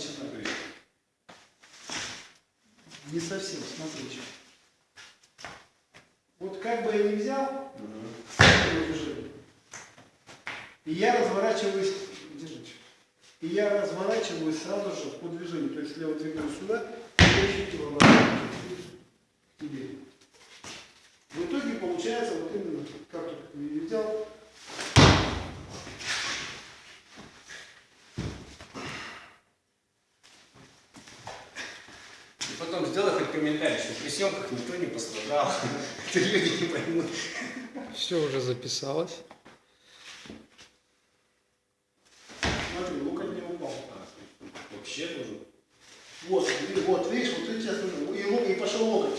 Начинает. Не совсем, смотрите. Вот как бы я ни взял, движение, и я разворачиваюсь, держите, и я разворачиваюсь сразу же по движению. То есть слева двигаю сюда, и к тебе. В итоге получается вот именно, как только я взял, И потом сделай хоть комментарий, что при съемках никто не пострадал. Это люди не поймут. Все уже записалось. смотри, локоть не упал. Вообще тоже. Вот, вот, видишь, вот ты сейчас и, ло- и пошел локоть.